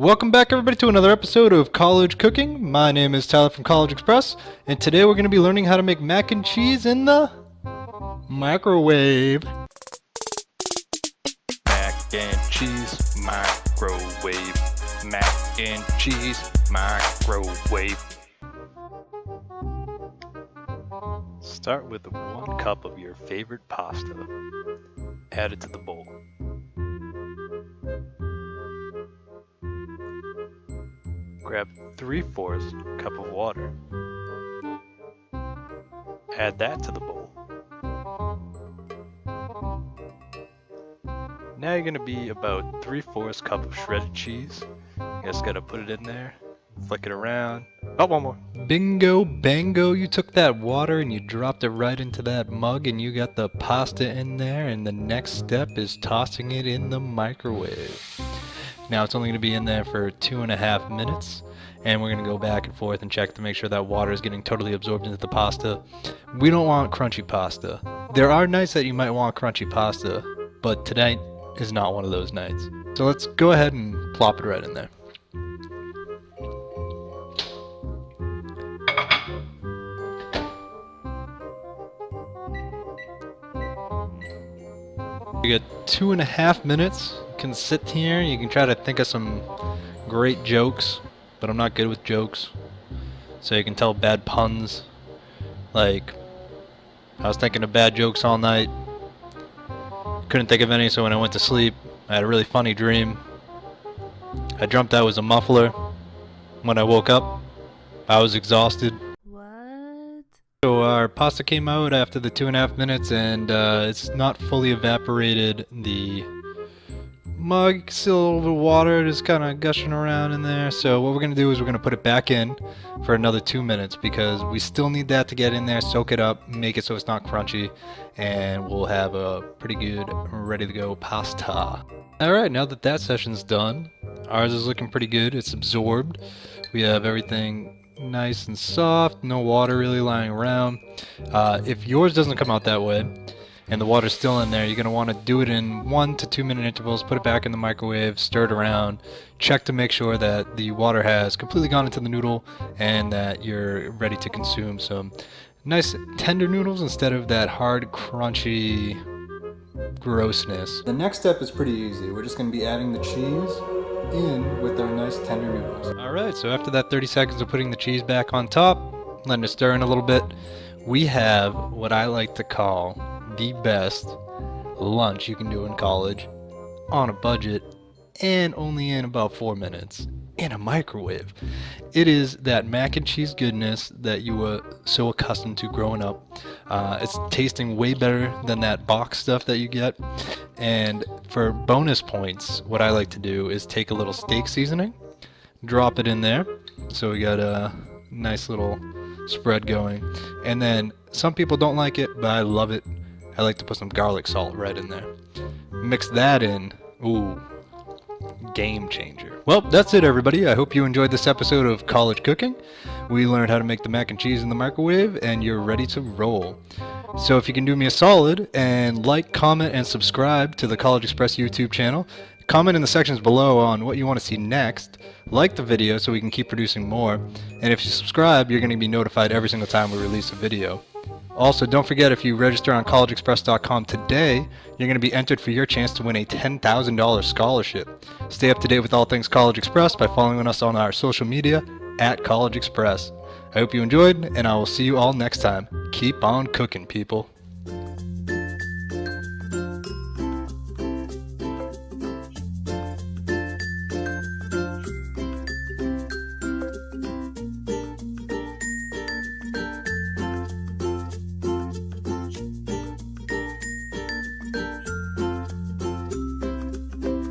Welcome back everybody to another episode of College Cooking. My name is Tyler from College Express, and today we're going to be learning how to make mac and cheese in the microwave. Mac and cheese microwave. Mac and cheese microwave. Start with one cup of your favorite pasta. Add it to the bowl. Grab 3 fourths cup of water. Add that to the bowl. Now you're gonna be about 3 fourths cup of shredded cheese. You just gotta put it in there, flick it around. Oh, one more. Bingo bango, you took that water and you dropped it right into that mug and you got the pasta in there and the next step is tossing it in the microwave. Now it's only going to be in there for two and a half minutes and we're going to go back and forth and check to make sure that water is getting totally absorbed into the pasta. We don't want crunchy pasta. There are nights that you might want crunchy pasta, but tonight is not one of those nights. So let's go ahead and plop it right in there. We got two and a half minutes. Can sit here. You can try to think of some great jokes, but I'm not good with jokes. So you can tell bad puns. Like, I was thinking of bad jokes all night. Couldn't think of any, so when I went to sleep, I had a really funny dream. I dreamt I was a muffler. When I woke up, I was exhausted. What? So our pasta came out after the two and a half minutes and uh, it's not fully evaporated. The mug still a little bit of water just kind of gushing around in there. So what we're going to do is we're going to put it back in for another two minutes because we still need that to get in there, soak it up, make it so it's not crunchy, and we'll have a pretty good ready to go pasta. Alright, now that that session's done, ours is looking pretty good. It's absorbed. We have everything nice and soft, no water really lying around. Uh, if yours doesn't come out that way, and the water's still in there, you're going to want to do it in one to two minute intervals, put it back in the microwave, stir it around, check to make sure that the water has completely gone into the noodle and that you're ready to consume some nice tender noodles instead of that hard, crunchy grossness. The next step is pretty easy. We're just going to be adding the cheese in with our nice tender noodles. Alright, so after that 30 seconds of putting the cheese back on top, letting it stir in a little bit, we have what I like to call the best lunch you can do in college on a budget and only in about four minutes in a microwave. It is that mac and cheese goodness that you were so accustomed to growing up. Uh, it's tasting way better than that box stuff that you get. And for bonus points, what I like to do is take a little steak seasoning, drop it in there. So we got a nice little spread going. And then some people don't like it, but I love it. I like to put some garlic salt right in there. Mix that in. Ooh, game changer. Well, that's it everybody. I hope you enjoyed this episode of College Cooking. We learned how to make the mac and cheese in the microwave and you're ready to roll. So if you can do me a solid and like, comment, and subscribe to the College Express YouTube channel, comment in the sections below on what you want to see next, like the video so we can keep producing more, and if you subscribe, you're going to be notified every single time we release a video. Also, don't forget if you register on collegeexpress.com today, you're going to be entered for your chance to win a $10,000 scholarship. Stay up to date with all things College Express by following us on our social media at College Express. I hope you enjoyed, and I will see you all next time. Keep on cooking, people.